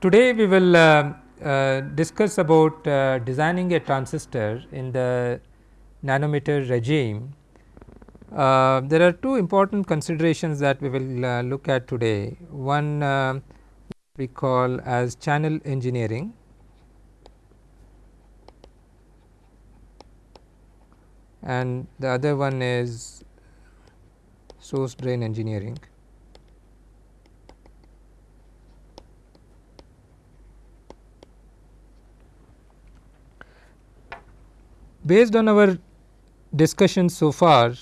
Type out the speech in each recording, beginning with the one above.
today we will uh, uh, discuss about uh, designing a transistor in the nanometer regime. Uh, there are two important considerations that we will uh, look at today. One uh, we call as channel engineering and the other one is source drain engineering. Based on our discussion so far,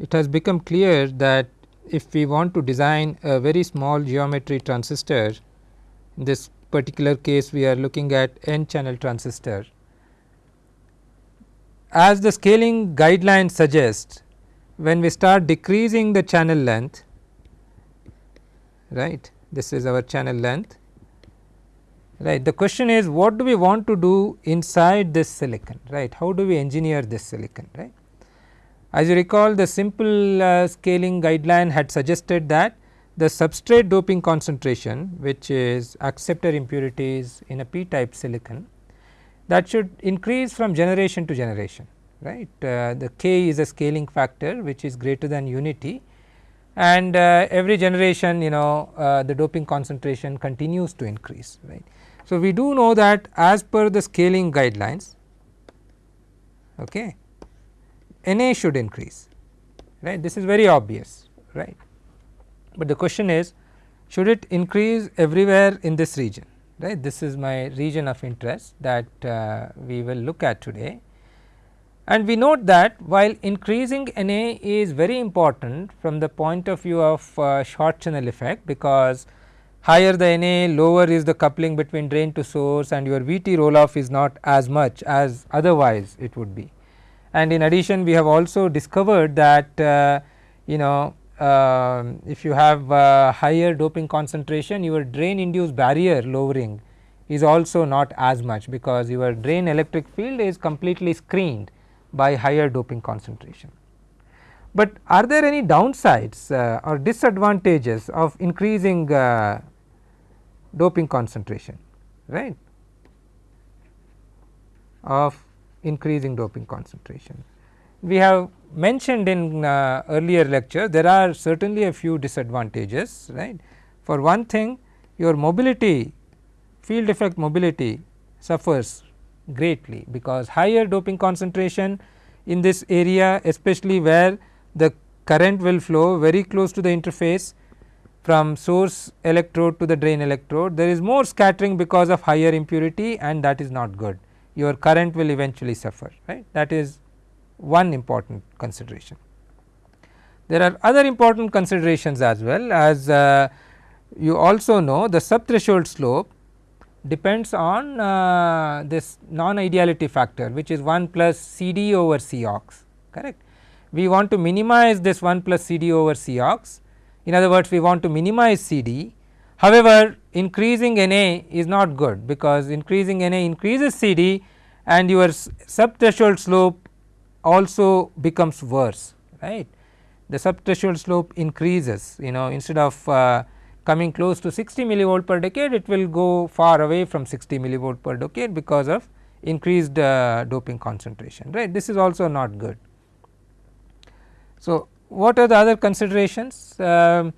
it has become clear that if we want to design a very small geometry transistor, in this particular case we are looking at n channel transistor. As the scaling guideline suggests, when we start decreasing the channel length, right, this is our channel length, right. The question is what do we want to do inside this silicon, right, how do we engineer this silicon, right. As you recall the simple uh, scaling guideline had suggested that the substrate doping concentration which is acceptor impurities in a p type silicon that should increase from generation to generation right. Uh, the k is a scaling factor which is greater than unity and uh, every generation you know uh, the doping concentration continues to increase right. So, we do know that as per the scaling guidelines okay, Na should increase right this is very obvious right. But the question is should it increase everywhere in this region right this is my region of interest that uh, we will look at today. And we note that while increasing Na is very important from the point of view of uh, short channel effect because higher the Na lower is the coupling between drain to source and your Vt roll off is not as much as otherwise it would be. And in addition we have also discovered that uh, you know uh, if you have uh, higher doping concentration your drain induced barrier lowering is also not as much because your drain electric field is completely screened by higher doping concentration. But are there any downsides uh, or disadvantages of increasing uh, doping concentration right of increasing doping concentration. We have mentioned in uh, earlier lecture there are certainly a few disadvantages right. For one thing your mobility field effect mobility suffers greatly because higher doping concentration in this area especially where the current will flow very close to the interface from source electrode to the drain electrode there is more scattering because of higher impurity and that is not good your current will eventually suffer right that is one important consideration. There are other important considerations as well as uh, you also know the subthreshold slope depends on uh, this non ideality factor which is 1 plus C d over C ox correct. We want to minimize this 1 plus C d over C ox in other words we want to minimize C d. However, increasing N A is not good because increasing N A increases C d and your subthreshold slope also becomes worse right. The subthreshold slope increases you know instead of uh, coming close to 60 millivolt per decade it will go far away from 60 millivolt per decade because of increased uh, doping concentration right this is also not good. So, what are the other considerations? Um,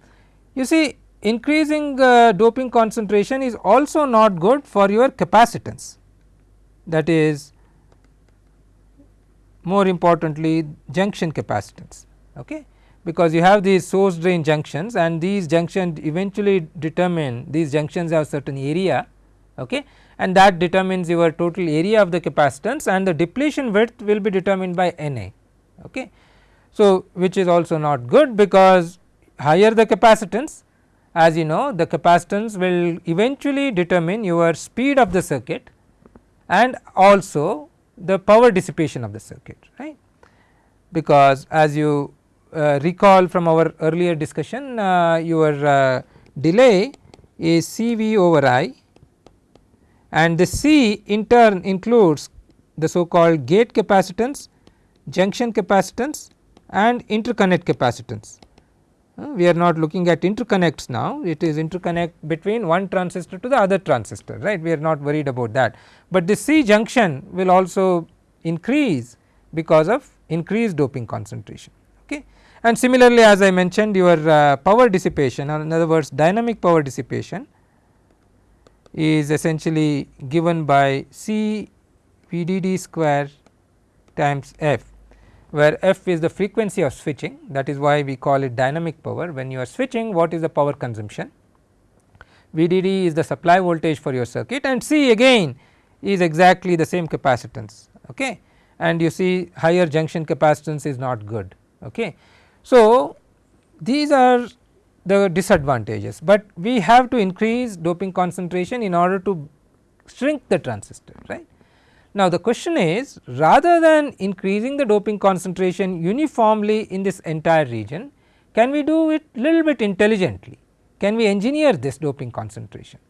you see increasing uh, doping concentration is also not good for your capacitance that is more importantly junction capacitance okay because you have these source drain junctions and these junctions eventually determine these junctions have certain area okay and that determines your total area of the capacitance and the depletion width will be determined by Na okay. So, which is also not good because higher the capacitance as you know the capacitance will eventually determine your speed of the circuit and also the power dissipation of the circuit right. Because as you uh, recall from our earlier discussion uh, your uh, delay is C V over I and the C in turn includes the so called gate capacitance, junction capacitance and interconnect capacitance Uh, we are not looking at interconnects now, it is interconnect between one transistor to the other transistor right, we are not worried about that. But the C junction will also increase because of increased doping concentration. Okay. And similarly as I mentioned your uh, power dissipation or in other words dynamic power dissipation is essentially given by C VDD square times F where f is the frequency of switching that is why we call it dynamic power when you are switching what is the power consumption. VDD is the supply voltage for your circuit and C again is exactly the same capacitance okay and you see higher junction capacitance is not good okay. So these are the disadvantages, but we have to increase doping concentration in order to shrink the transistor right. Now, the question is rather than increasing the doping concentration uniformly in this entire region, can we do it little bit intelligently? Can we engineer this doping concentration?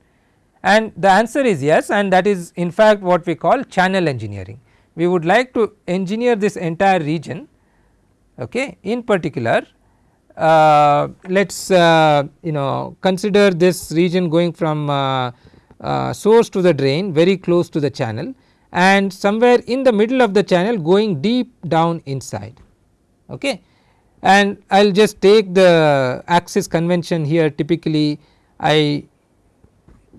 And the answer is yes and that is in fact what we call channel engineering. We would like to engineer this entire region okay. in particular uh, let us uh, you know consider this region going from uh, uh, source to the drain very close to the channel and somewhere in the middle of the channel going deep down inside. Okay. And I will just take the axis convention here typically I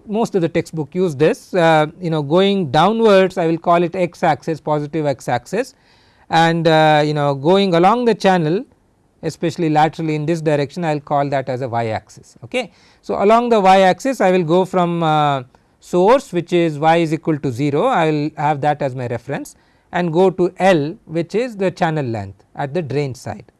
most of the textbook use this uh, you know going downwards I will call it x axis positive x axis and uh, you know going along the channel especially laterally in this direction I will call that as a y axis. Okay. So, along the y axis I will go from uh, source which is y is equal to 0 I will have that as my reference and go to L which is the channel length at the drain side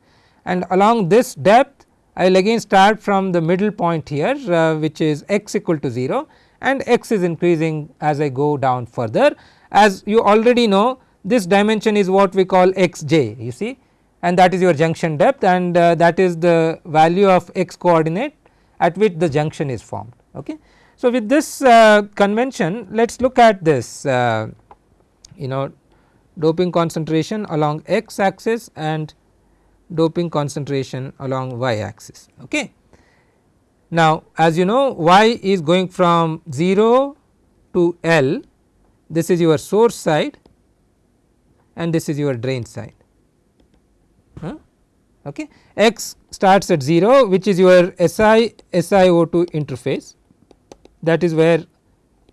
and along this depth I will again start from the middle point here uh, which is x equal to 0 and x is increasing as I go down further as you already know this dimension is what we call xj you see and that is your junction depth and uh, that is the value of x coordinate at which the junction is formed. Okay. So, with this uh, convention let us look at this uh, you know doping concentration along x axis and doping concentration along y axis. Okay. Now, as you know y is going from 0 to L this is your source side and this is your drain side. Huh? Okay. X starts at 0 which is your SI SiO2 interface that is where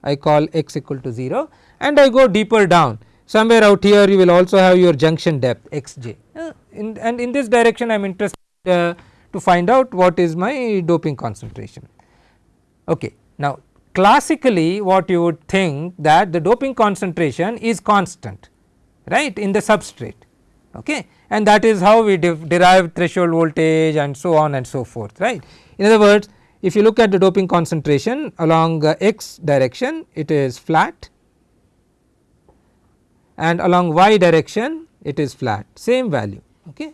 I call x equal to 0 and I go deeper down somewhere out here you will also have your junction depth xj uh, in, and in this direction I am interested uh, to find out what is my doping concentration. Okay. Now classically what you would think that the doping concentration is constant right in the substrate okay and that is how we derive threshold voltage and so on and so forth right. In other words if you look at the doping concentration along x direction it is flat and along y direction it is flat same value okay.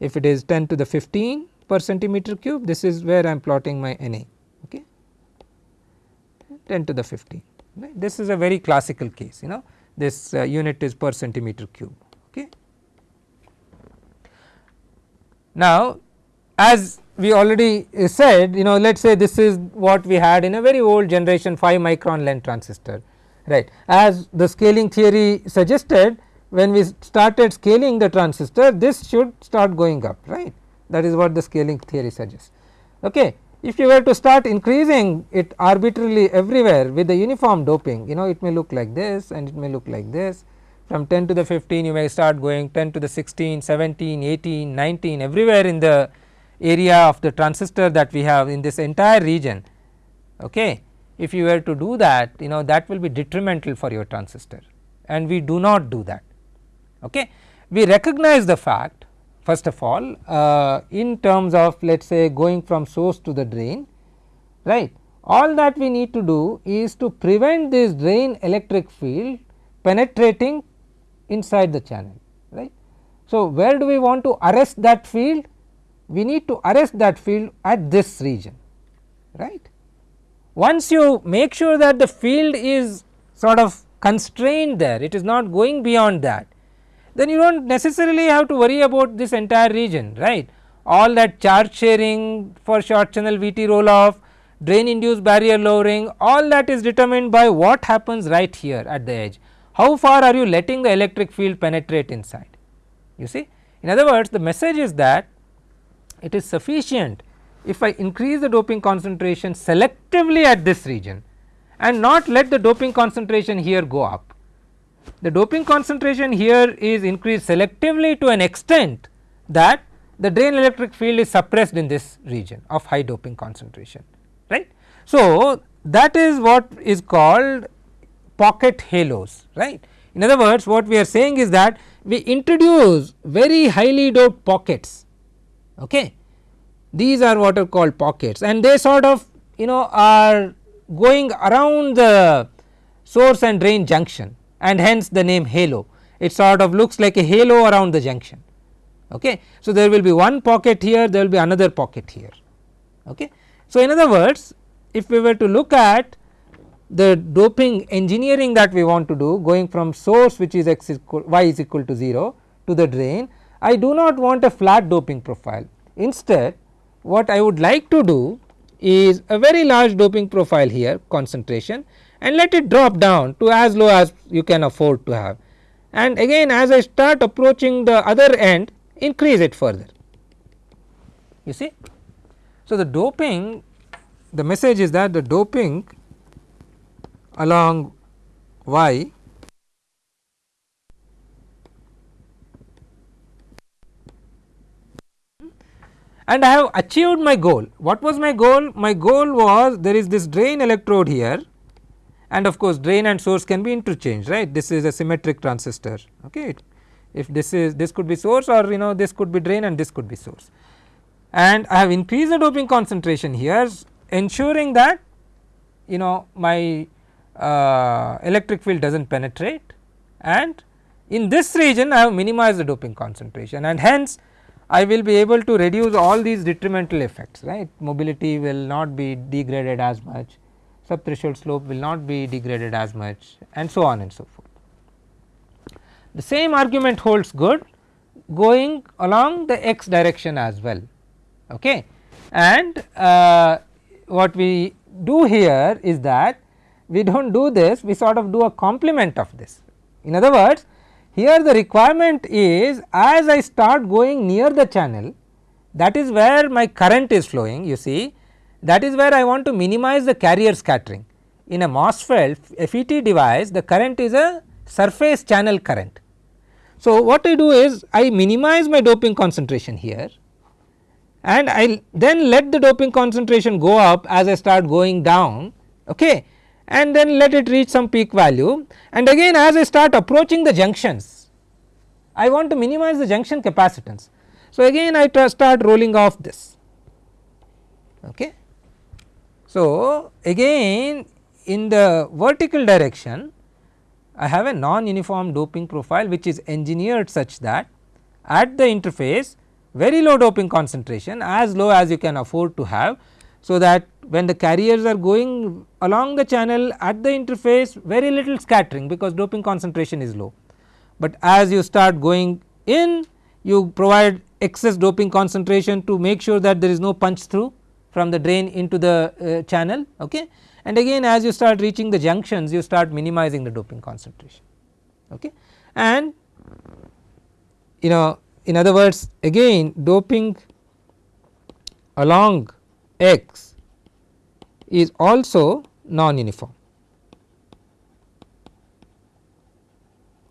If it is 10 to the 15 per centimeter cube this is where I am plotting my Na okay 10 to the 15 right. This is a very classical case you know this uh, unit is per centimeter cube okay. Now as we already uh, said you know let us say this is what we had in a very old generation 5 micron length transistor right. As the scaling theory suggested when we started scaling the transistor this should start going up right that is what the scaling theory suggests. Okay. If you were to start increasing it arbitrarily everywhere with the uniform doping you know it may look like this and it may look like this from 10 to the 15 you may start going 10 to the 16, 17, 18, 19 everywhere in the area of the transistor that we have in this entire region okay? If you were to do that you know that will be detrimental for your transistor and we do not do that okay? We recognize the fact first of all uh, in terms of let us say going from source to the drain right? All that we need to do is to prevent this drain electric field penetrating inside the channel right. So, where do we want to arrest that field we need to arrest that field at this region right. Once you make sure that the field is sort of constrained there it is not going beyond that then you do not necessarily have to worry about this entire region right. all that charge sharing for short channel VT roll off, drain induced barrier lowering all that is determined by what happens right here at the edge. How far are you letting the electric field penetrate inside you see. In other words the message is that it is sufficient if I increase the doping concentration selectively at this region and not let the doping concentration here go up. The doping concentration here is increased selectively to an extent that the drain electric field is suppressed in this region of high doping concentration right. So, that is what is called pocket halos right. In other words what we are saying is that we introduce very highly doped pockets okay. These are what are called pockets and they sort of you know are going around the source and drain junction and hence the name halo it sort of looks like a halo around the junction okay. So, there will be one pocket here there will be another pocket here okay. So, in other words if we were to look at the doping engineering that we want to do going from source which is x equal y is equal to 0 to the drain I do not want a flat doping profile. Instead what I would like to do is a very large doping profile here concentration and let it drop down to as low as you can afford to have. And again as I start approaching the other end increase it further. You see. So, the doping the message is that the doping along y and I have achieved my goal. What was my goal? My goal was there is this drain electrode here and of course, drain and source can be interchanged right this is a symmetric transistor okay. If this is this could be source or you know this could be drain and this could be source and I have increased the doping concentration here ensuring that you know my uh, electric field does not penetrate and in this region I have minimized the doping concentration and hence I will be able to reduce all these detrimental effects right mobility will not be degraded as much subthreshold slope will not be degraded as much and so on and so forth. The same argument holds good going along the x direction as well okay and uh, what we do here is that we do not do this we sort of do a complement of this. In other words here the requirement is as I start going near the channel that is where my current is flowing you see that is where I want to minimize the carrier scattering. In a MOSFET FET device the current is a surface channel current. So, what I do is I minimize my doping concentration here and I then let the doping concentration go up as I start going down okay and then let it reach some peak value and again as I start approaching the junctions I want to minimize the junction capacitance. So, again I start rolling off this okay. So, again in the vertical direction I have a non uniform doping profile which is engineered such that at the interface very low doping concentration as low as you can afford to have. So, that when the carriers are going along the channel at the interface very little scattering because doping concentration is low. But as you start going in you provide excess doping concentration to make sure that there is no punch through from the drain into the uh, channel okay. and again as you start reaching the junctions you start minimizing the doping concentration okay. and you know in other words again doping along x is also non uniform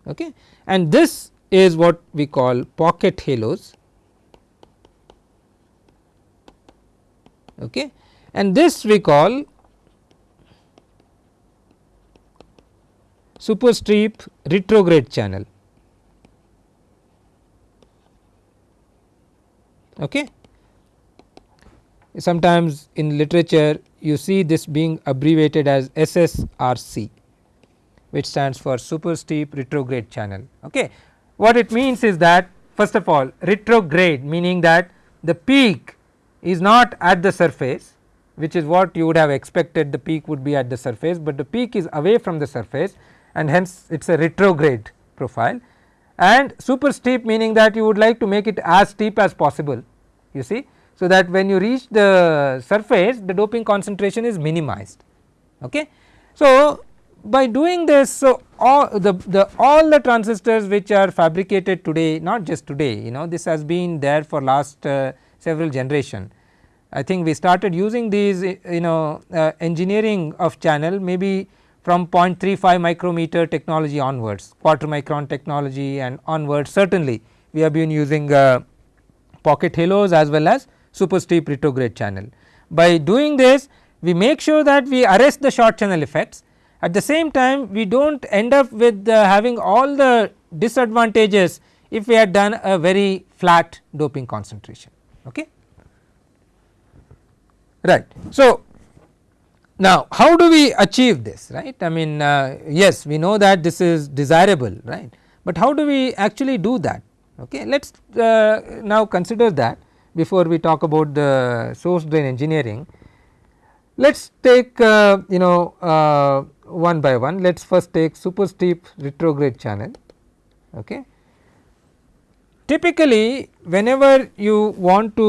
okay? And this is what we call pocket halos. Okay? And this we call super steep retrograde channel. Okay sometimes in literature you see this being abbreviated as SSRC which stands for super steep retrograde channel. Okay. What it means is that first of all retrograde meaning that the peak is not at the surface which is what you would have expected the peak would be at the surface, but the peak is away from the surface and hence it is a retrograde profile and super steep meaning that you would like to make it as steep as possible you see. So, that when you reach the surface the doping concentration is minimized. Okay. So, by doing this so all the, the all the transistors which are fabricated today not just today you know this has been there for last uh, several generation. I think we started using these you know uh, engineering of channel maybe from 0.35 micrometer technology onwards quarter micron technology and onwards certainly we have been using uh, pocket halos as well as super steep retrograde channel. By doing this we make sure that we arrest the short channel effects at the same time we do not end up with uh, having all the disadvantages if we had done a very flat doping concentration. Okay. Right. So, now how do we achieve this right I mean uh, yes we know that this is desirable right, but how do we actually do that okay. Let us uh, now consider that before we talk about the source drain engineering. Let us take uh, you know uh, one by one let us first take super steep retrograde channel. Okay. Typically whenever you want to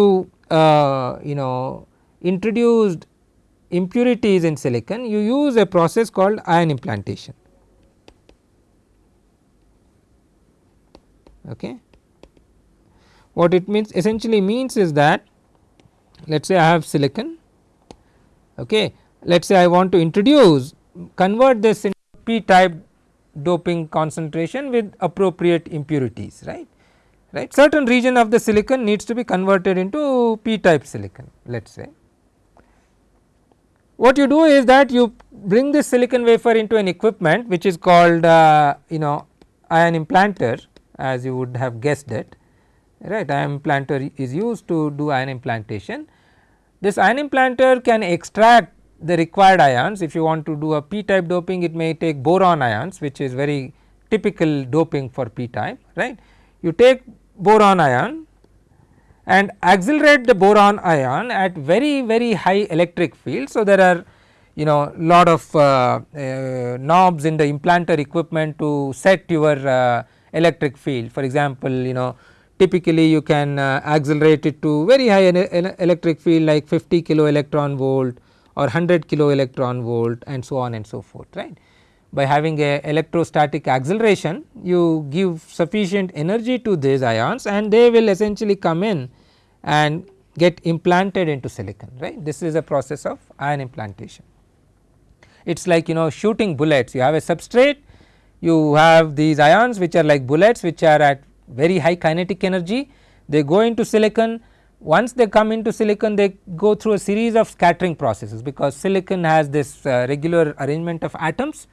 uh, you know introduce impurities in silicon you use a process called ion implantation. Okay. What it means essentially means is that let us say I have silicon okay. let us say I want to introduce convert this into p type doping concentration with appropriate impurities right right certain region of the silicon needs to be converted into p type silicon let us say. What you do is that you bring this silicon wafer into an equipment which is called uh, you know ion implanter as you would have guessed it right ion implanter is used to do ion implantation. This ion implanter can extract the required ions if you want to do a p type doping it may take boron ions which is very typical doping for p type right. You take boron ion and accelerate the boron ion at very very high electric field. So, there are you know lot of uh, uh, knobs in the implanter equipment to set your uh, electric field for example, you know typically you can uh, accelerate it to very high electric field like 50 kilo electron volt or 100 kilo electron volt and so on and so forth right. By having a electrostatic acceleration you give sufficient energy to these ions and they will essentially come in and get implanted into silicon right this is a process of ion implantation. It is like you know shooting bullets you have a substrate you have these ions which are like bullets which are at very high kinetic energy they go into silicon once they come into silicon they go through a series of scattering processes because silicon has this uh, regular arrangement of atoms.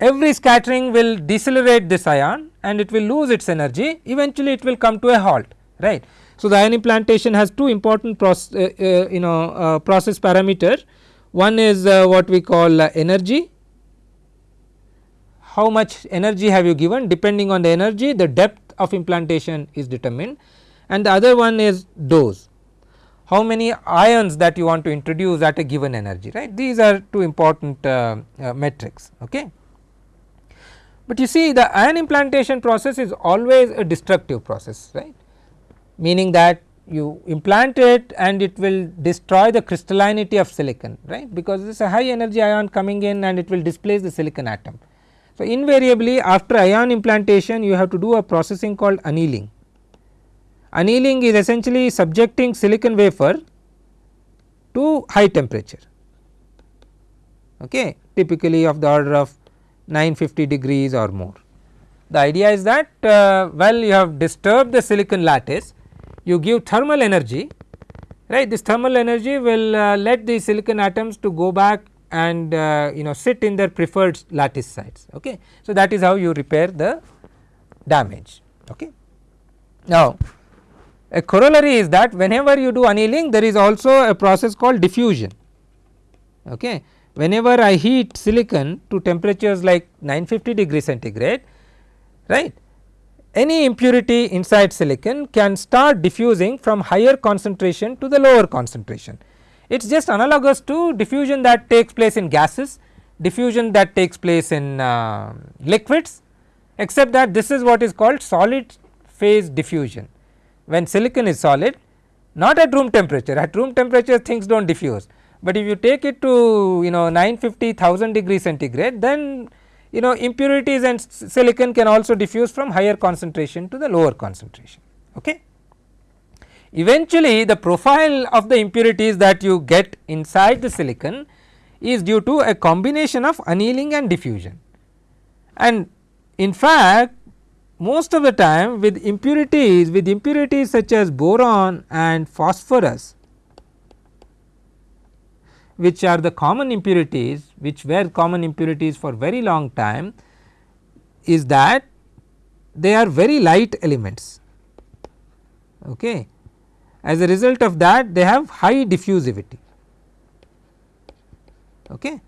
Every scattering will decelerate this ion and it will lose its energy eventually it will come to a halt right. So, the ion implantation has two important process uh, uh, you know uh, process parameter one is uh, what we call uh, energy how much energy have you given depending on the energy the depth of implantation is determined. And the other one is dose. How many ions that you want to introduce at a given energy right? These are two important uh, uh, metrics okay. But you see the ion implantation process is always a destructive process right? Meaning that you implant it and it will destroy the crystallinity of silicon right? Because this is a high energy ion coming in and it will displace the silicon atom. So, invariably after ion implantation you have to do a processing called annealing. Annealing is essentially subjecting silicon wafer to high temperature. Okay, typically of the order of 950 degrees or more. The idea is that uh, you have disturbed the silicon lattice you give thermal energy right? This thermal energy will uh, let the silicon atoms to go back and uh, you know sit in their preferred lattice sites okay. So, that is how you repair the damage okay. Now, a corollary is that whenever you do annealing there is also a process called diffusion. Okay. Whenever I heat silicon to temperatures like 950 degree centigrade right any impurity inside silicon can start diffusing from higher concentration to the lower concentration. It is just analogous to diffusion that takes place in gases, diffusion that takes place in uh, liquids except that this is what is called solid phase diffusion when silicon is solid not at room temperature at room temperature things do not diffuse, but if you take it to you know 950 1000 degree centigrade then you know impurities and silicon can also diffuse from higher concentration to the lower concentration. Okay. Eventually the profile of the impurities that you get inside the silicon is due to a combination of annealing and diffusion and in fact most of the time with impurities with impurities such as boron and phosphorus which are the common impurities which were common impurities for very long time is that they are very light elements. Okay. As a result of that they have high diffusivity. Okay.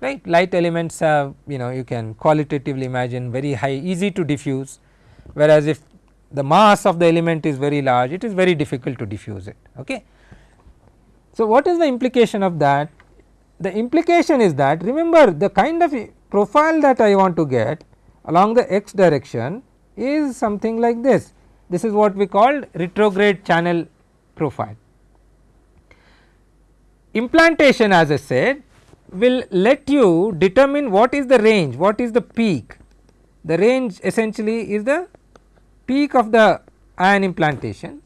right light elements have you know you can qualitatively imagine very high easy to diffuse whereas if the mass of the element is very large it is very difficult to diffuse it. Okay. So, what is the implication of that? The implication is that remember the kind of profile that I want to get along the x direction is something like this. This is what we call retrograde channel profile. Implantation as I said will let you determine what is the range, what is the peak. The range essentially is the peak of the ion implantation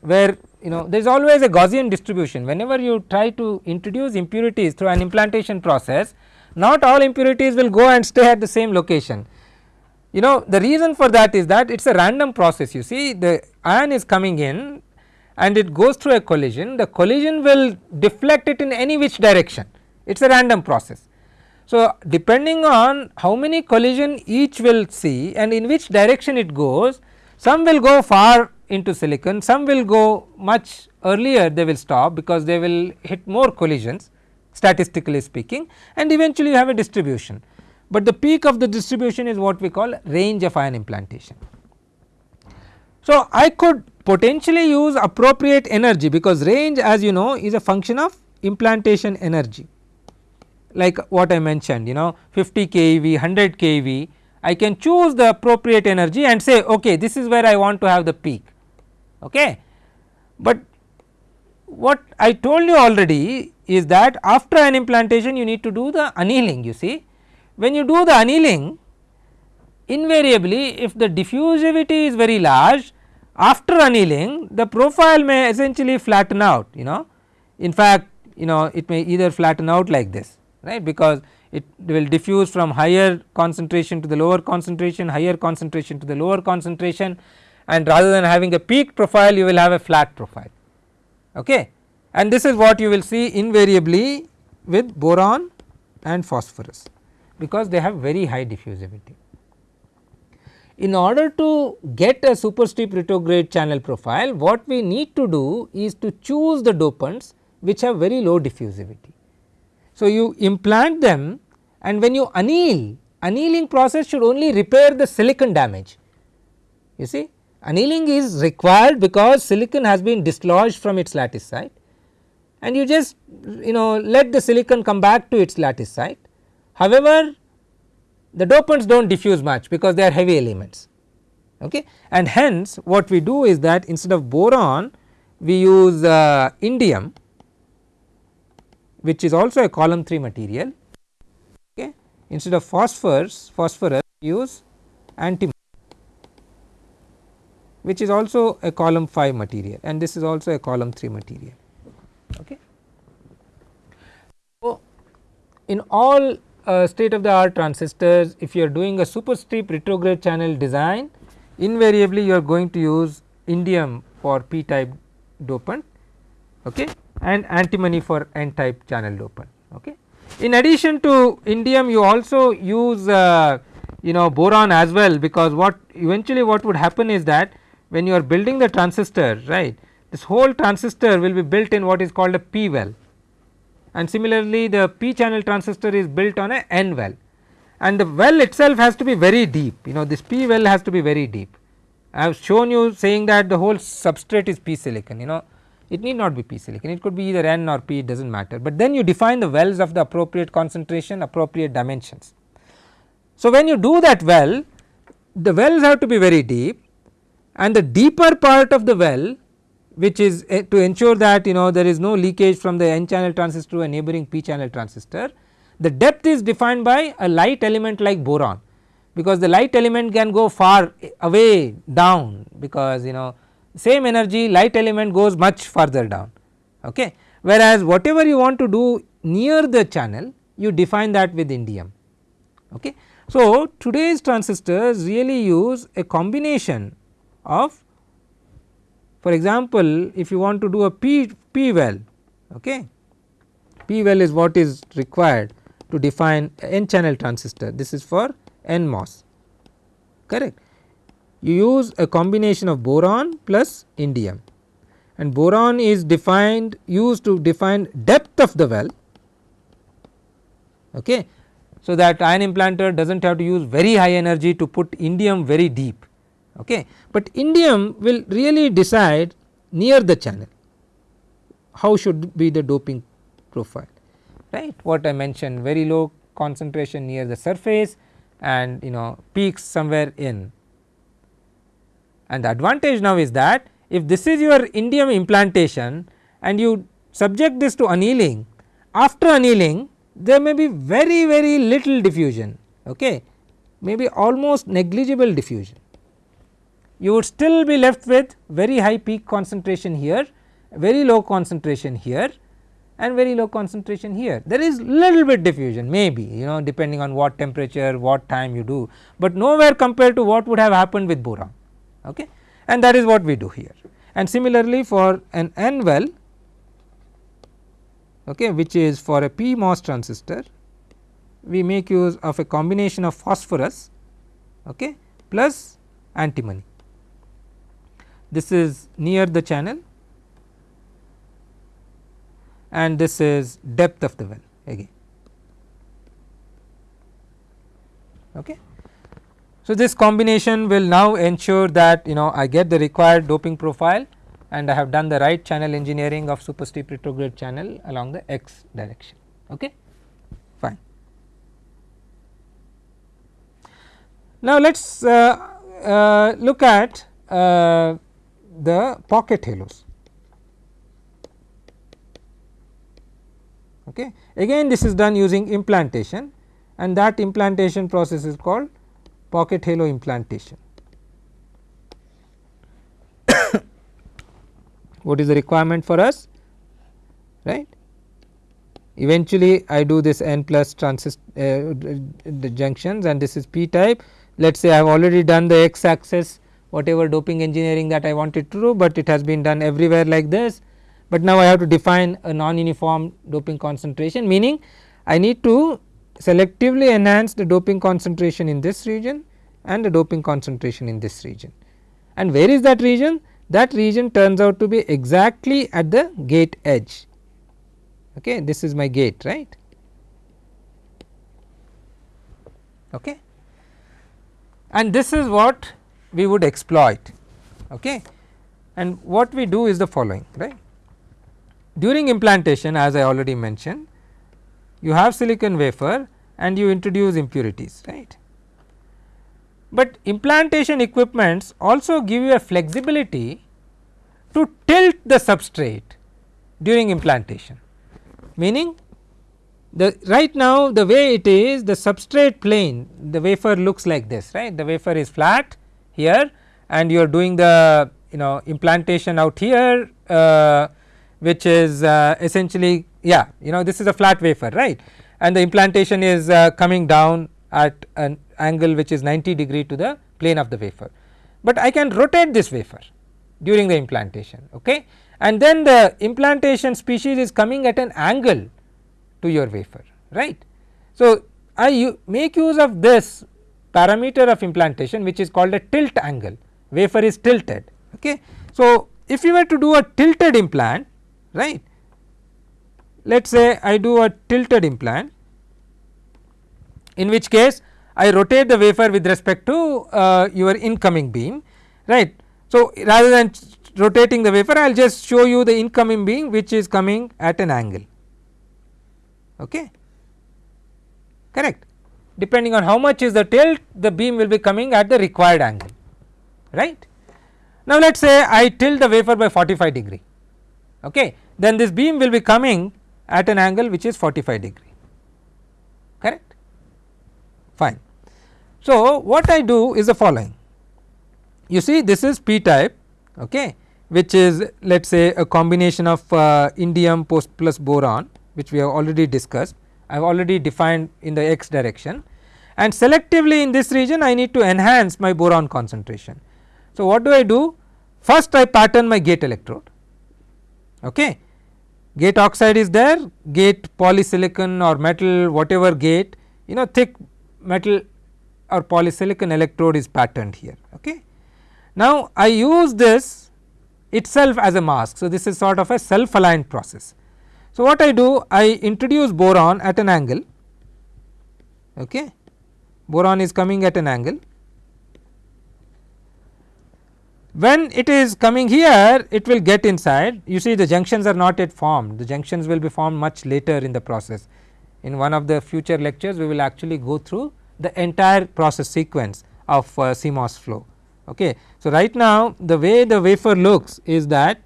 where you know there is always a Gaussian distribution whenever you try to introduce impurities through an implantation process not all impurities will go and stay at the same location. You know the reason for that is that it is a random process you see the ion is coming in and it goes through a collision the collision will deflect it in any which direction it is a random process. So, depending on how many collision each will see and in which direction it goes some will go far into silicon some will go much earlier they will stop because they will hit more collisions statistically speaking and eventually you have a distribution. But the peak of the distribution is what we call range of ion implantation. So, I could potentially use appropriate energy because range as you know is a function of implantation energy like what I mentioned you know 50 keV, 100 keV I can choose the appropriate energy and say okay this is where I want to have the peak. Okay. But what I told you already is that after an implantation you need to do the annealing you see. When you do the annealing invariably if the diffusivity is very large after annealing the profile may essentially flatten out you know in fact you know it may either flatten out like this right because it will diffuse from higher concentration to the lower concentration, higher concentration to the lower concentration and rather than having a peak profile you will have a flat profile. Okay. And this is what you will see invariably with boron and phosphorus because they have very high diffusivity. In order to get a super steep retrograde channel profile what we need to do is to choose the dopants which have very low diffusivity. So, you implant them and when you anneal, annealing process should only repair the silicon damage. You see annealing is required because silicon has been dislodged from its lattice site and you just you know let the silicon come back to its lattice site. However, the dopants do not diffuse much because they are heavy elements okay and hence what we do is that instead of boron we use uh, indium which is also a column 3 material okay. instead of phosphorus phosphorus use antimony which is also a column 5 material and this is also a column 3 material. Okay. So, in all uh, state of the art transistors if you are doing a super steep retrograde channel design invariably you are going to use indium for p type dopant okay and antimony for n type channel dopant. Okay. In addition to indium you also use uh, you know boron as well because what eventually what would happen is that when you are building the transistor right this whole transistor will be built in what is called a p well and similarly the p channel transistor is built on a n well. And the well itself has to be very deep. You know this p well has to be very deep. I have shown you saying that the whole substrate is p silicon you know. It need not be p silicon. It could be either n or p it does not matter, but then you define the wells of the appropriate concentration appropriate dimensions. So, when you do that well the wells have to be very deep. And the deeper part of the well which is uh, to ensure that you know there is no leakage from the n channel transistor to a neighboring p channel transistor. The depth is defined by a light element like boron because the light element can go far away down because you know same energy light element goes much further down okay. Whereas whatever you want to do near the channel you define that with indium okay. So today's transistors really use a combination of for example, if you want to do a P, P well, okay, P well is what is required to define n channel transistor. This is for NMOS correct. You use a combination of boron plus indium. And boron is defined used to define depth of the well okay. So, that ion implanter does not have to use very high energy to put indium very deep okay. But indium will really decide near the channel. How should be the doping profile? Right? What I mentioned very low concentration near the surface and you know peaks somewhere in. And the advantage now is that if this is your indium implantation and you subject this to annealing after annealing there may be very very little diffusion. Okay. Maybe almost negligible diffusion you would still be left with very high peak concentration here, very low concentration here and very low concentration here. There is little bit diffusion maybe you know depending on what temperature, what time you do, but nowhere compared to what would have happened with boron okay. and that is what we do here. And similarly for an N well okay, which is for a PMOS transistor we make use of a combination of phosphorus okay, plus antimony this is near the channel and this is depth of the well again. Okay. So, this combination will now ensure that you know I get the required doping profile and I have done the right channel engineering of supersteep retrograde channel along the x direction. Okay. Fine. Now, let us uh, uh, look at uh, the pocket halos. Okay. Again this is done using implantation and that implantation process is called pocket halo implantation. what is the requirement for us right. Eventually I do this n plus transist uh, the junctions and this is p type let us say I have already done the x axis whatever doping engineering that I wanted to do, but it has been done everywhere like this. But now I have to define a non uniform doping concentration meaning I need to selectively enhance the doping concentration in this region and the doping concentration in this region. And where is that region? That region turns out to be exactly at the gate edge. Okay, this is my gate right. Okay. And this is what we would exploit okay. and what we do is the following right. During implantation as I already mentioned you have silicon wafer and you introduce impurities right. But implantation equipments also give you a flexibility to tilt the substrate during implantation meaning the right now the way it is the substrate plane the wafer looks like this right the wafer is flat here and you are doing the you know implantation out here uh, which is uh, essentially yeah you know this is a flat wafer right and the implantation is uh, coming down at an angle which is 90 degree to the plane of the wafer. But I can rotate this wafer during the implantation okay and then the implantation species is coming at an angle to your wafer right. So, I make use of this parameter of implantation which is called a tilt angle wafer is tilted okay. So, if you were to do a tilted implant right let us say I do a tilted implant in which case I rotate the wafer with respect to uh, your incoming beam right. So, rather than rotating the wafer I will just show you the incoming beam which is coming at an angle okay correct depending on how much is the tilt the beam will be coming at the required angle right. Now let us say I tilt the wafer by 45 degree okay? Then this beam will be coming at an angle which is 45 degree correct? Fine. So what I do is the following. You see this is p type okay? Which is let us say a combination of uh, indium post plus boron which we have already discussed I have already defined in the x direction. And selectively in this region I need to enhance my boron concentration. So, what do I do? First I pattern my gate electrode. Okay? Gate oxide is there. Gate polysilicon or metal whatever gate you know thick metal or polysilicon electrode is patterned here. Okay. Now I use this itself as a mask. So this is sort of a self aligned process so, what I do I introduce boron at an angle okay boron is coming at an angle when it is coming here it will get inside you see the junctions are not yet formed the junctions will be formed much later in the process in one of the future lectures we will actually go through the entire process sequence of uh, CMOS flow. Okay. So, right now the way the wafer looks is that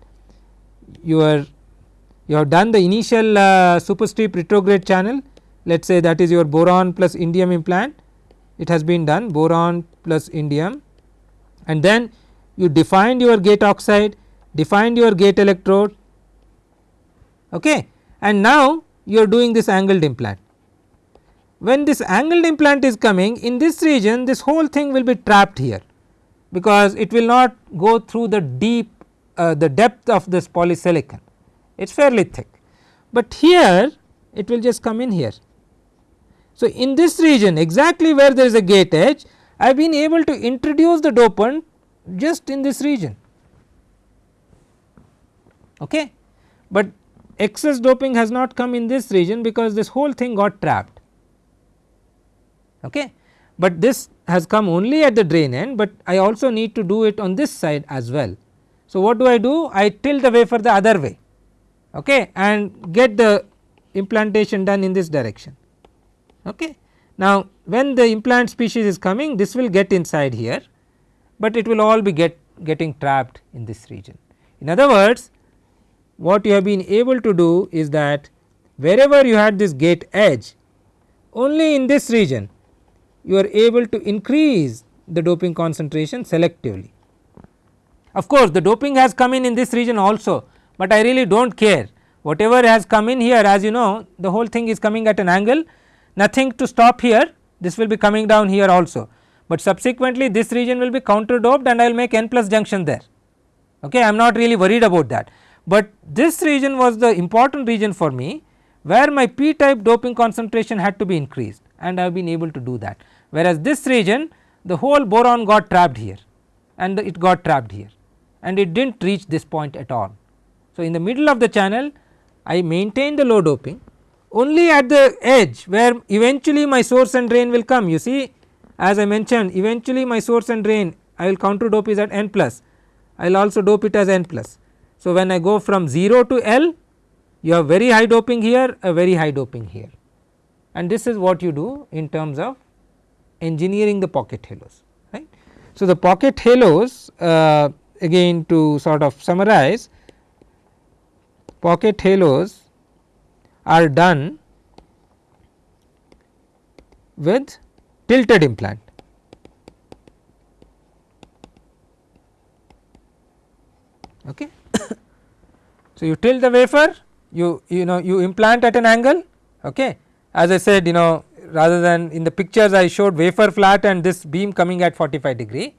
your you have done the initial uh, super steep retrograde channel. Let us say that is your boron plus indium implant. It has been done boron plus indium. And then you defined your gate oxide defined your gate electrode. Okay? And now you are doing this angled implant. When this angled implant is coming in this region this whole thing will be trapped here because it will not go through the deep uh, the depth of this polysilicon it is fairly thick, but here it will just come in here. So, in this region exactly where there is a gate edge I have been able to introduce the dopant just in this region okay. But excess doping has not come in this region because this whole thing got trapped okay. But this has come only at the drain end, but I also need to do it on this side as well. So, what do I do? I tilt the wafer the other way okay, and get the implantation done in this direction. Okay. Now, when the implant species is coming this will get inside here, but it will all be get getting trapped in this region. In other words what you have been able to do is that wherever you had this gate edge only in this region you are able to increase the doping concentration selectively. Of course, the doping has come in in this region also, but I really do not care. Whatever has come in here as you know the whole thing is coming at an angle. Nothing to stop here. This will be coming down here also, but subsequently this region will be counter doped and I will make n plus junction there. Okay I am not really worried about that. But this region was the important region for me where my p type doping concentration had to be increased and I have been able to do that. Whereas this region the whole boron got trapped here and it got trapped here and it did not reach this point at all. So, in the middle of the channel I maintain the low doping only at the edge where eventually my source and drain will come you see as I mentioned eventually my source and drain I will counter dope is at n plus I will also dope it as n plus. So, when I go from 0 to L you have very high doping here a very high doping here and this is what you do in terms of engineering the pocket halos right. So, the pocket halos uh, again to sort of summarize pocket halos are done with tilted implant. Okay. so, you tilt the wafer you you know you implant at an angle okay. as I said you know rather than in the pictures I showed wafer flat and this beam coming at 45 degree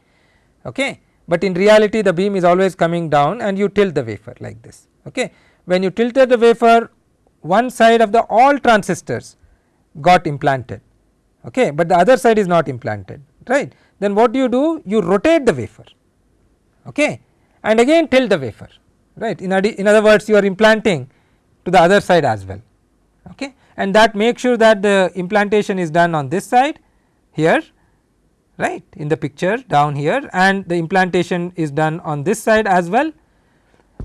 okay. but in reality the beam is always coming down and you tilt the wafer like this okay when you tilted the wafer one side of the all transistors got implanted okay, but the other side is not implanted right. Then what do you do? You rotate the wafer okay, and again tilt the wafer right? In, in other words you are implanting to the other side as well okay, and that makes sure that the implantation is done on this side here right? In the picture down here and the implantation is done on this side as well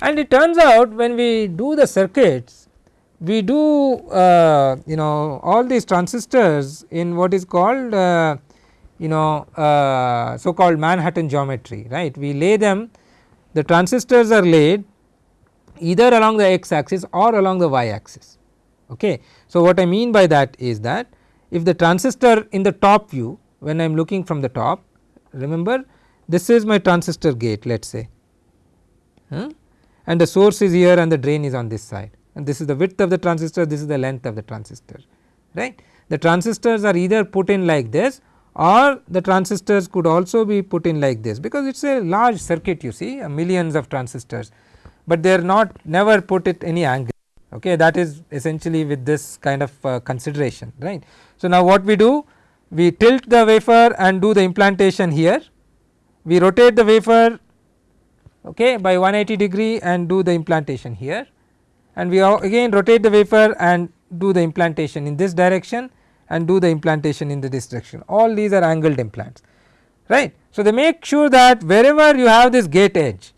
and it turns out when we do the circuits we do uh, you know all these transistors in what is called uh, you know uh, so called Manhattan geometry right. We lay them the transistors are laid either along the x axis or along the y axis. Okay. So, what I mean by that is that if the transistor in the top view when I am looking from the top remember this is my transistor gate let us say huh? And the source is here and the drain is on this side and this is the width of the transistor this is the length of the transistor right. The transistors are either put in like this or the transistors could also be put in like this because it is a large circuit you see millions of transistors, but they are not never put at any angle okay that is essentially with this kind of uh, consideration right. So, now what we do we tilt the wafer and do the implantation here we rotate the wafer okay, by 180 degree and do the implantation here. And we again rotate the wafer and do the implantation in this direction and do the implantation in this direction. All these are angled implants right. So, they make sure that wherever you have this gate edge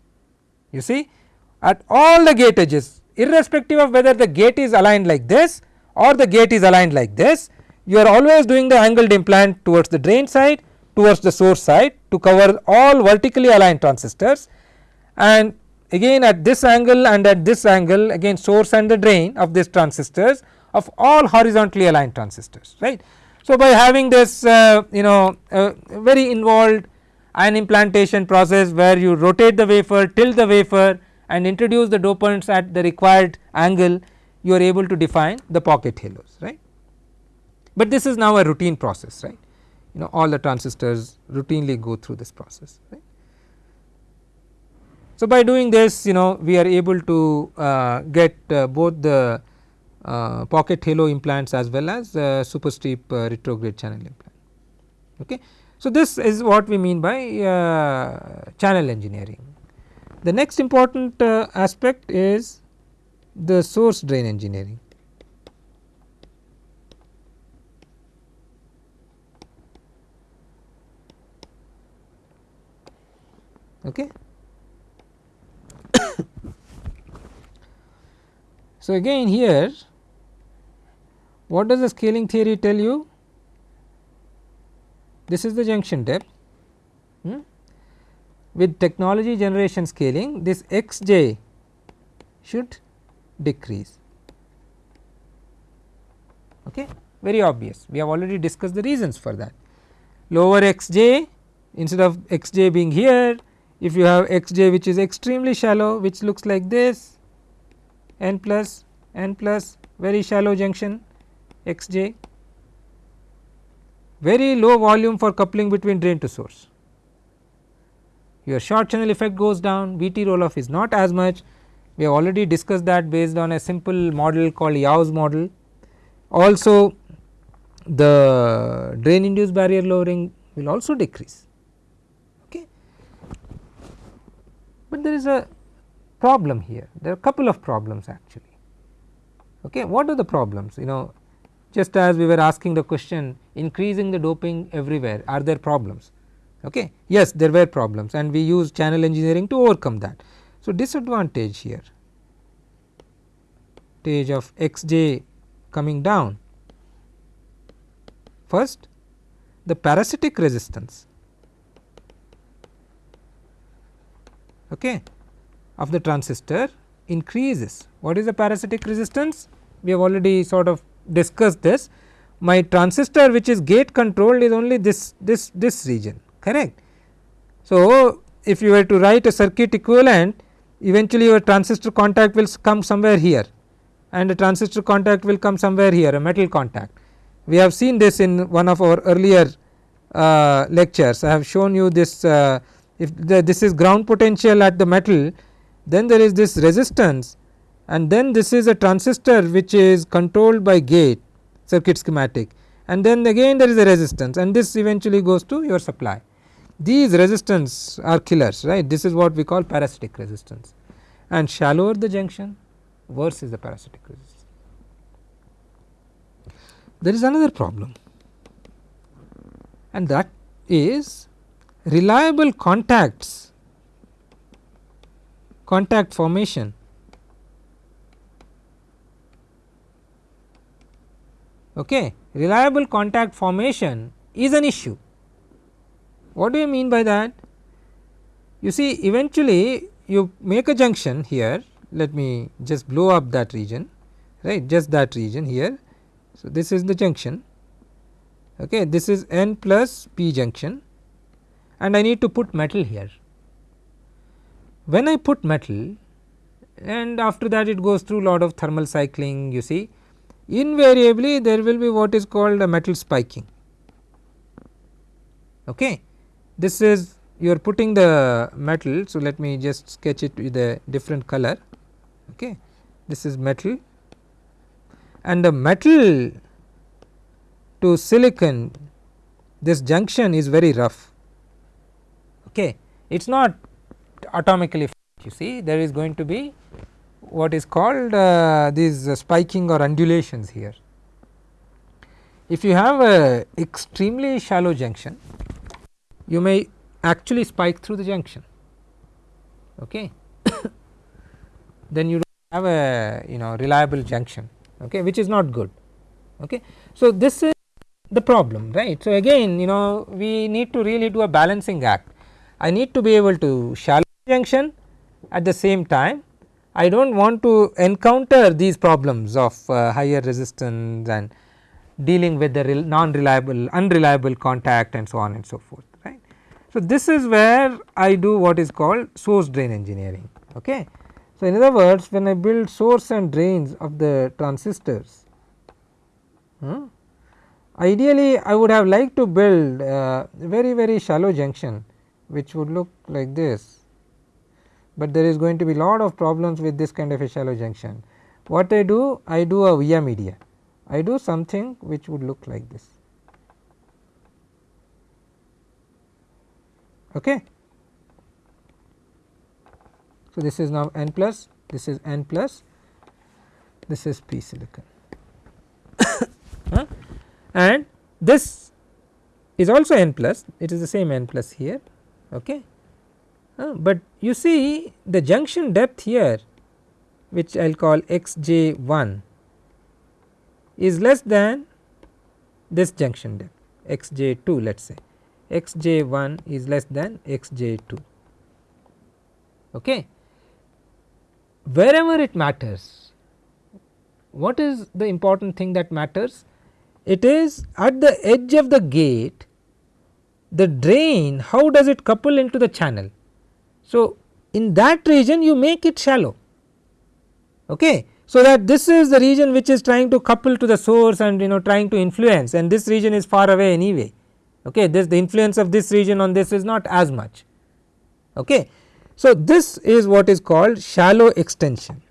you see at all the gate edges irrespective of whether the gate is aligned like this or the gate is aligned like this you are always doing the angled implant towards the drain side towards the source side to cover all vertically aligned transistors and again at this angle and at this angle again source and the drain of these transistors of all horizontally aligned transistors right. So, by having this uh, you know uh, very involved ion implantation process where you rotate the wafer tilt the wafer and introduce the dopants at the required angle you are able to define the pocket halos right. But this is now a routine process right you know all the transistors routinely go through this process right. So, by doing this you know we are able to uh, get uh, both the uh, pocket halo implants as well as uh, super steep uh, retrograde channel implant. Okay. So, this is what we mean by uh, channel engineering. The next important aspect is the source drain engineering. Okay. so, again here what does the scaling theory tell you? This is the junction depth. Hmm? With technology generation scaling this x j should decrease okay very obvious we have already discussed the reasons for that lower x j instead of x j being here if you have x j which is extremely shallow which looks like this n plus n plus very shallow junction x j very low volume for coupling between drain to source. Your short channel effect goes down VT roll off is not as much we have already discussed that based on a simple model called Yau's model. Also the drain induced barrier lowering will also decrease but there is a problem here. There are a couple of problems actually. Okay what are the problems? You know just as we were asking the question increasing the doping everywhere are there problems? Okay yes there were problems and we use channel engineering to overcome that. So disadvantage here. Stage of xj coming down. First the parasitic resistance okay, of the transistor increases. What is the parasitic resistance? We have already sort of discussed this. My transistor which is gate controlled is only this this this region correct. So, if you were to write a circuit equivalent eventually your transistor contact will come somewhere here and the transistor contact will come somewhere here a metal contact. We have seen this in one of our earlier uh, lectures I have shown you this uh, if the, this is ground potential at the metal then there is this resistance and then this is a transistor which is controlled by gate circuit schematic and then again there is a resistance and this eventually goes to your supply. These resistance are killers right this is what we call parasitic resistance and shallower the junction worse is the parasitic resistance. There is another problem and that is reliable contacts contact formation okay, reliable contact formation is an issue. What do you mean by that? You see eventually you make a junction here let me just blow up that region right just that region here. So, this is the junction okay this is n plus p junction and I need to put metal here. When I put metal and after that it goes through a lot of thermal cycling you see invariably there will be what is called a metal spiking. Okay. This is you are putting the metal. So, let me just sketch it with a different color. Okay. This is metal and the metal to silicon this junction is very rough. Okay. It is not atomically you see there is going to be what is called uh, these uh, spiking or undulations here. If you have a extremely shallow junction you may actually spike through the junction okay then you don't have a you know reliable junction okay which is not good okay so this is the problem right so again you know we need to really do a balancing act i need to be able to shallow junction at the same time I do not want to encounter these problems of uh, higher resistance and dealing with the non reliable unreliable contact and so on and so forth right. So, this is where I do what is called source drain engineering. Okay. So, in other words when I build source and drains of the transistors hmm, ideally I would have liked to build uh, very very shallow junction which would look like this but there is going to be lot of problems with this kind of a shallow junction. What I do? I do a via media, I do something which would look like this. Okay. So, this is now n plus, this is n plus, this is p silicon and this is also n plus, it is the same n plus here. Okay but you see the junction depth here which I will call x j 1 is less than this junction depth x j 2 let us say x j 1 is less than x j 2. Okay. Wherever it matters what is the important thing that matters? It is at the edge of the gate the drain how does it couple into the channel? So, in that region you make it shallow. Okay. So, that this is the region which is trying to couple to the source and you know trying to influence and this region is far away anyway. Okay? This the influence of this region on this is not as much. Okay. So, this is what is called shallow extension.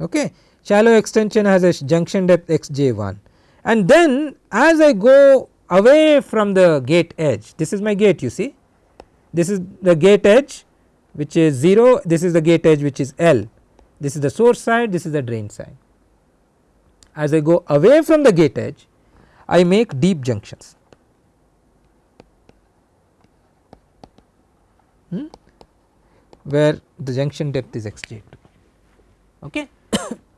Okay? Shallow extension has a junction depth x j 1 and then as I go away from the gate edge this is my gate you see. This is the gate edge which is 0 this is the gate edge which is L. This is the source side this is the drain side. As I go away from the gate edge I make deep junctions. Hmm, where the junction depth is xj2 okay.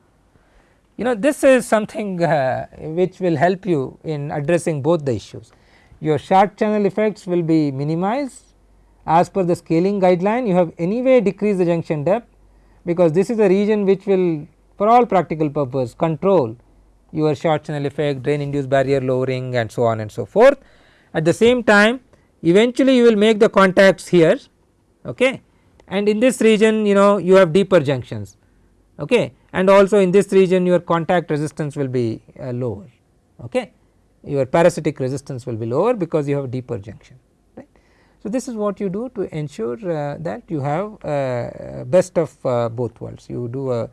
you know this is something uh, which will help you in addressing both the issues. Your short channel effects will be minimized as per the scaling guideline you have anyway decreased the junction depth because this is a region which will for all practical purpose control your short channel effect drain induced barrier lowering and so on and so forth. At the same time eventually you will make the contacts here okay and in this region you know you have deeper junctions okay and also in this region your contact resistance will be uh, lower okay your parasitic resistance will be lower because you have deeper junction right. So, this is what you do to ensure uh, that you have uh, best of uh, both worlds you do a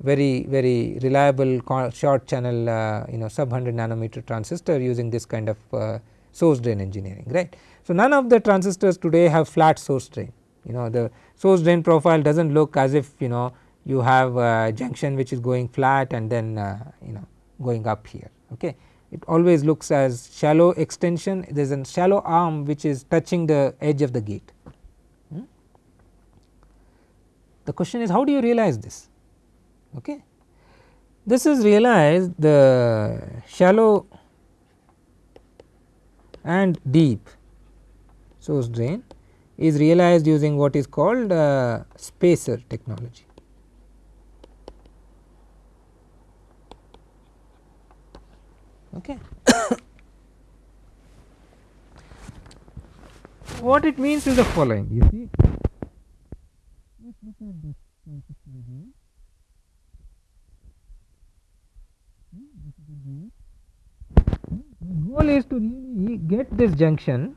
very very reliable short channel uh, you know sub 100 nanometer transistor using this kind of uh, source drain engineering right. So, none of the transistors today have flat source drain you know the source drain profile does not look as if you know you have a junction which is going flat and then uh, you know going up here okay. It always looks as shallow extension there is a shallow arm which is touching the edge of the gate. Hmm? The question is how do you realize this Okay. This is realized the shallow and deep source drain is realized using what is called uh, spacer technology. Okay. what it means is the following you see the goal is to really get this junction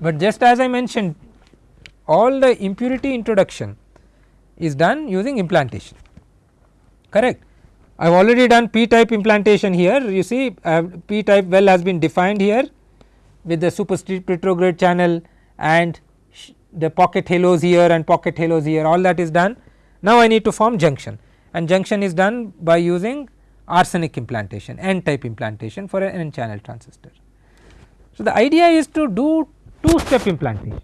but just as I mentioned all the impurity introduction is done using implantation correct. I have already done p type implantation here you see uh, p type well has been defined here with the super steep retrograde channel and the pocket halos here and pocket halos here all that is done. Now, I need to form junction and junction is done by using arsenic implantation n type implantation for an n channel transistor. So, the idea is to do two step implantation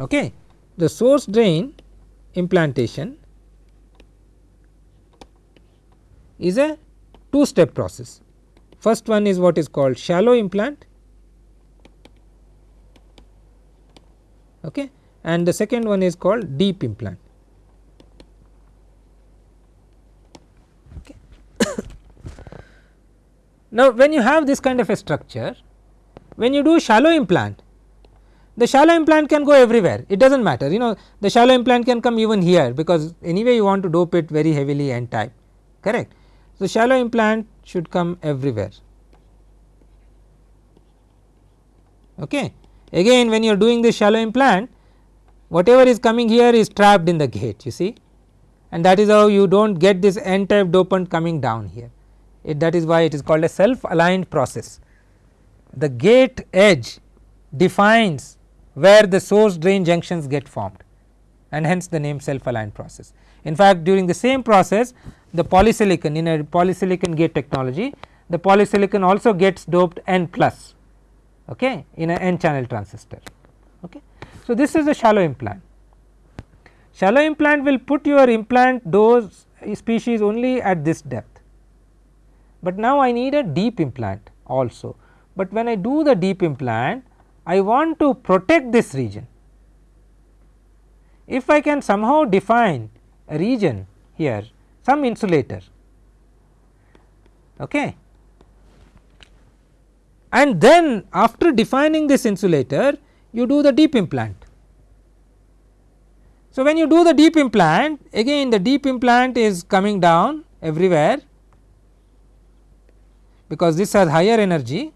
okay. The source drain implantation is a two step process. First one is what is called shallow implant okay, and the second one is called deep implant. Okay. now, when you have this kind of a structure, when you do shallow implant, the shallow implant can go everywhere it does not matter you know the shallow implant can come even here because anyway you want to dope it very heavily n type correct. So, shallow implant should come everywhere okay. Again when you are doing this shallow implant whatever is coming here is trapped in the gate you see and that is how you do not get this n type dopant coming down here it that is why it is called a self aligned process. The gate edge defines where the source drain junctions get formed and hence the name self aligned process. In fact, during the same process the polysilicon in a polysilicon gate technology the polysilicon also gets doped n plus okay, in a n channel transistor. Okay. So, this is a shallow implant. Shallow implant will put your implant dose species only at this depth, but now I need a deep implant also. But when I do the deep implant, I want to protect this region. If I can somehow define a region here some insulator okay, and then after defining this insulator you do the deep implant. So, when you do the deep implant again the deep implant is coming down everywhere because this has higher energy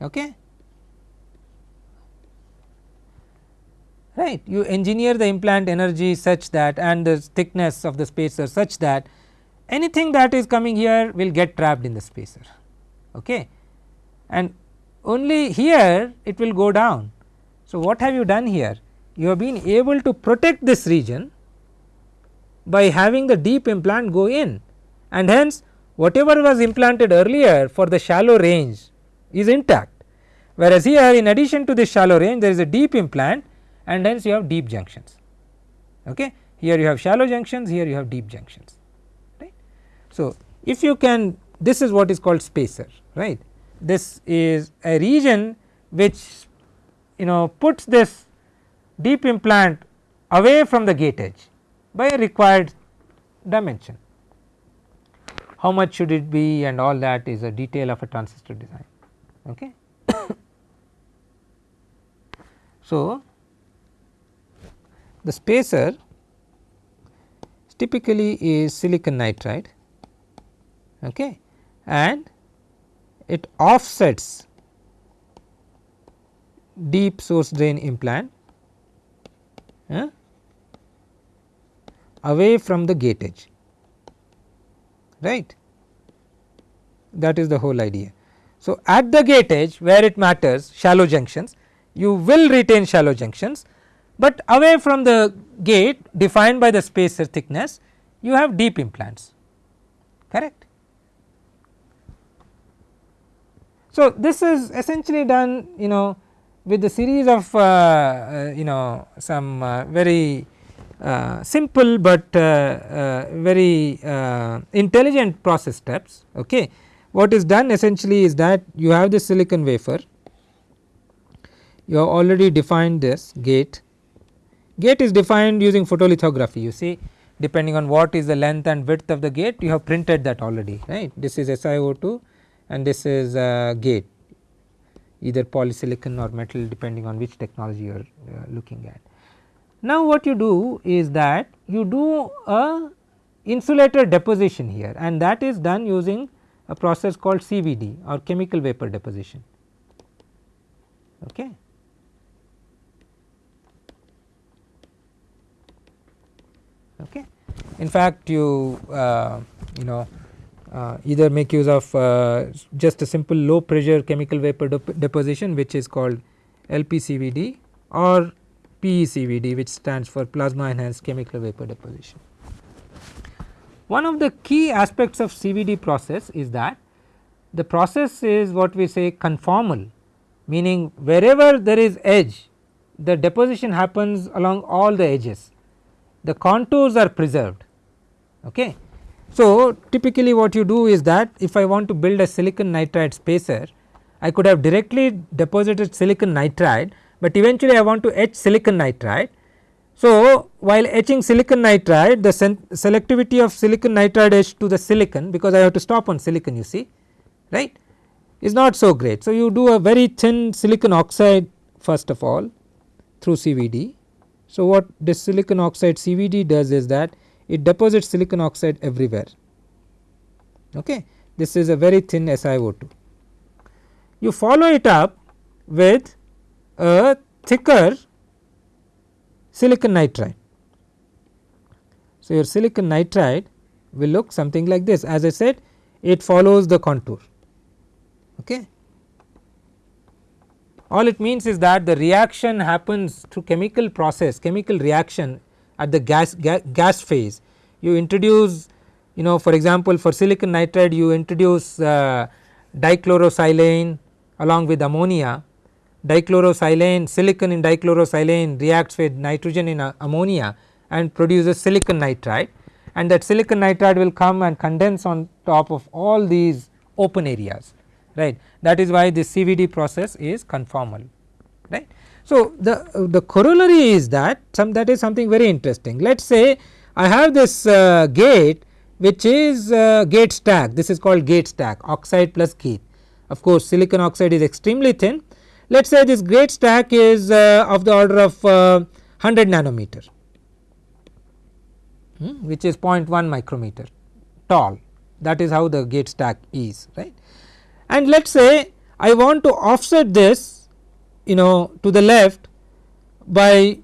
okay. right you engineer the implant energy such that and the thickness of the spacer such that anything that is coming here will get trapped in the spacer okay. and only here it will go down. So, what have you done here? You have been able to protect this region by having the deep implant go in and hence whatever was implanted earlier for the shallow range is intact. Whereas, here in addition to this shallow range there is a deep implant and hence you have deep junctions. Okay. Here you have shallow junctions, here you have deep junctions. Right. So, if you can this is what is called spacer right. This is a region which you know puts this deep implant away from the gate edge by a required dimension. How much should it be and all that is a detail of a transistor design. Okay. so, the spacer typically is silicon nitride okay, and it offsets deep source drain implant uh, away from the gate edge right that is the whole idea. So, at the gate edge where it matters shallow junctions you will retain shallow junctions, but away from the gate defined by the spacer thickness you have deep implants correct. So, this is essentially done you know with the series of uh, uh, you know some uh, very uh, simple, but uh, uh, very intelligent process steps. Okay. What is done essentially is that you have the silicon wafer, you have already defined this gate, gate is defined using photolithography you see depending on what is the length and width of the gate you have printed that already right. This is SiO2 and this is a gate either polysilicon or metal depending on which technology you are uh, looking at. Now what you do is that you do a insulator deposition here and that is done using a process called CVD or chemical vapor deposition. Okay. Okay. In fact, you uh, you know uh, either make use of uh, just a simple low pressure chemical vapor deposition which is called LPCVD or PECVD which stands for plasma enhanced chemical vapor deposition. One of the key aspects of CVD process is that the process is what we say conformal meaning wherever there is edge the deposition happens along all the edges the contours are preserved. Okay. So, typically what you do is that if I want to build a silicon nitride spacer I could have directly deposited silicon nitride, but eventually I want to etch silicon nitride. So, while etching silicon nitride the selectivity of silicon nitride etched to the silicon because I have to stop on silicon you see right is not so great. So, you do a very thin silicon oxide first of all through CVD. So, what this silicon oxide CVD does is that it deposits silicon oxide everywhere. Okay. This is a very thin SiO2. You follow it up with a thicker silicon nitride. So, your silicon nitride will look something like this as I said it follows the contour. Okay. All it means is that the reaction happens through chemical process chemical reaction at the gas, ga gas phase you introduce you know for example for silicon nitride you introduce uh, dichlorosilane along with ammonia dichlorosilane silicon in dichlorosilane reacts with nitrogen in uh, ammonia and produces silicon nitride. And that silicon nitride will come and condense on top of all these open areas right? That is why this CVD process is conformal right. So, the, uh, the corollary is that some that is something very interesting. Let us say I have this uh, gate which is uh, gate stack. This is called gate stack oxide plus gate. Of course silicon oxide is extremely thin let us say this gate stack is uh, of the order of 100 uh, nanometer hmm, which is 0.1 micrometer tall. That is how the gate stack is right? And let us say I want to offset this you know to the left by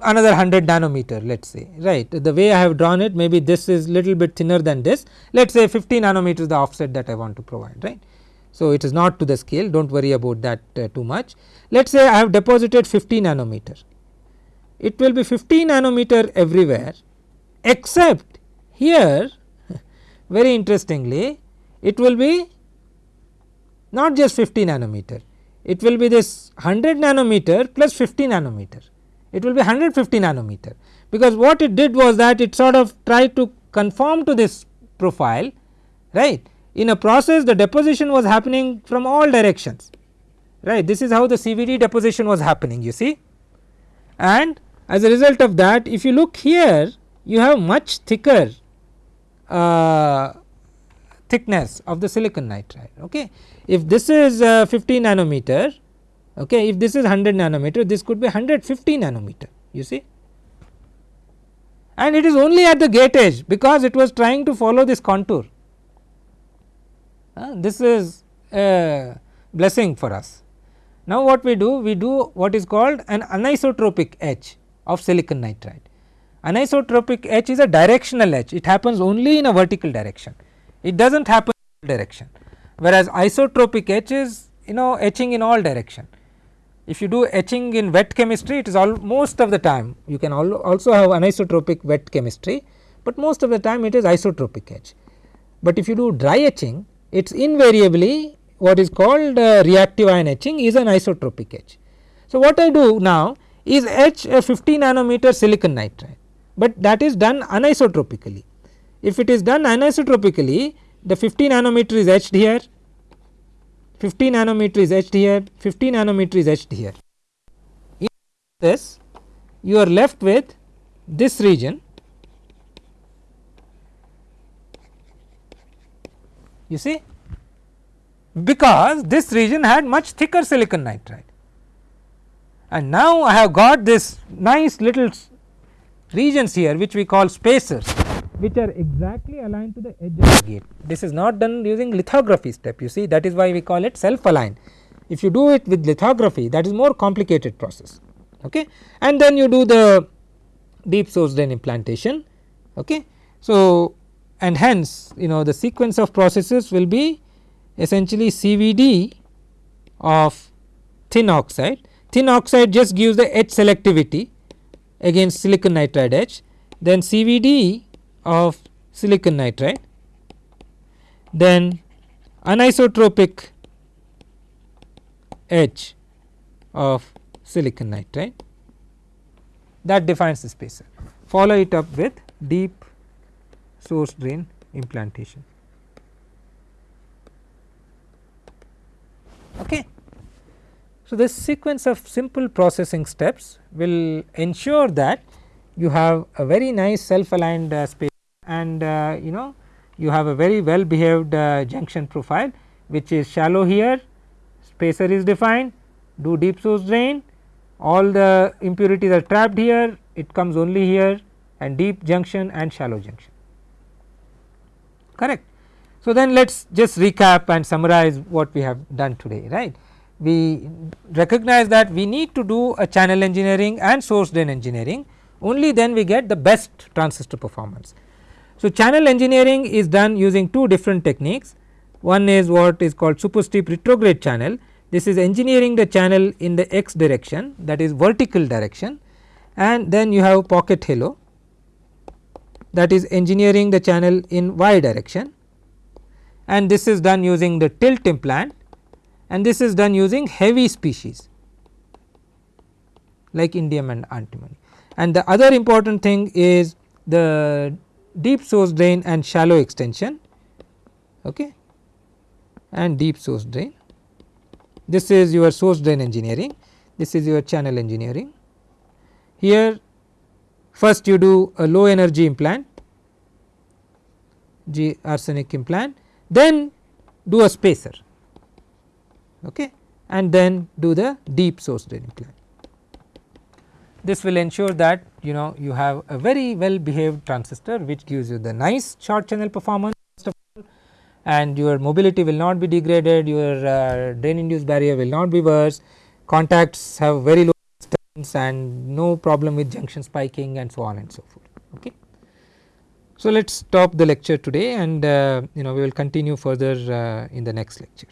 another 100 nanometer let us say right? The way I have drawn it maybe this is little bit thinner than this. Let us say 50 nanometers the offset that I want to provide right. So, it is not to the scale do not worry about that uh, too much. Let us say I have deposited 50 nanometer. It will be 50 nanometer everywhere except here very interestingly it will be not just 50 nanometer. It will be this 100 nanometer plus 50 nanometer. It will be 150 nanometer. Because what it did was that it sort of tried to conform to this profile right in a process the deposition was happening from all directions right? This is how the CVD deposition was happening you see? And as a result of that if you look here you have much thicker uh, thickness of the silicon nitride okay? If this is uh, 50 nanometer okay if this is 100 nanometer this could be 150 nanometer you see? And it is only at the gate edge because it was trying to follow this contour uh, this is a blessing for us. Now what we do we do what is called an anisotropic etch of silicon nitride. Anisotropic etch is a directional etch it happens only in a vertical direction. It does not happen in direction. Whereas isotropic etch is you know etching in all direction. If you do etching in wet chemistry it is all most of the time you can also have anisotropic wet chemistry, but most of the time it is isotropic etch. But if you do dry etching it is invariably what is called uh, reactive ion etching is anisotropic etch. So, what I do now is etch a 50 nanometer silicon nitride, but that is done anisotropically. If it is done anisotropically the 50 nanometer is etched here, 50 nanometer is etched here, 50 nanometer is etched here. In this you are left with this region you see because this region had much thicker silicon nitride and now I have got this nice little regions here which we call spacers which are exactly aligned to the edge of the gate. This is not done using lithography step you see that is why we call it self aligned. If you do it with lithography that is more complicated process okay and then you do the deep source drain implantation okay. So and hence you know the sequence of processes will be essentially CVD of thin oxide. Thin oxide just gives the etch selectivity against silicon nitride etch then CVD of silicon nitride then anisotropic etch of silicon nitride that defines the spacer. Follow it up with deep source drain implantation. Okay. So, this sequence of simple processing steps will ensure that you have a very nice self aligned uh, space and uh, you know you have a very well behaved uh, junction profile which is shallow here spacer is defined do deep source drain all the impurities are trapped here it comes only here and deep junction and shallow junction correct. So, then let us just recap and summarize what we have done today right. We recognize that we need to do a channel engineering and source drain engineering only then we get the best transistor performance. So, channel engineering is done using two different techniques one is what is called super steep retrograde channel this is engineering the channel in the x direction that is vertical direction and then you have pocket halo that is engineering the channel in y direction and this is done using the tilt implant and this is done using heavy species like indium and antimony. And the other important thing is the deep source drain and shallow extension okay, and deep source drain. This is your source drain engineering, this is your channel engineering. Here first you do a low energy implant G arsenic implant then do a spacer okay, and then do the deep source drain implant. This will ensure that you know you have a very well behaved transistor which gives you the nice short channel performance and your mobility will not be degraded, your uh, drain induced barrier will not be worse, contacts have very low and no problem with junction spiking and so on and so forth. Okay. So, let us stop the lecture today and uh, you know we will continue further uh, in the next lecture.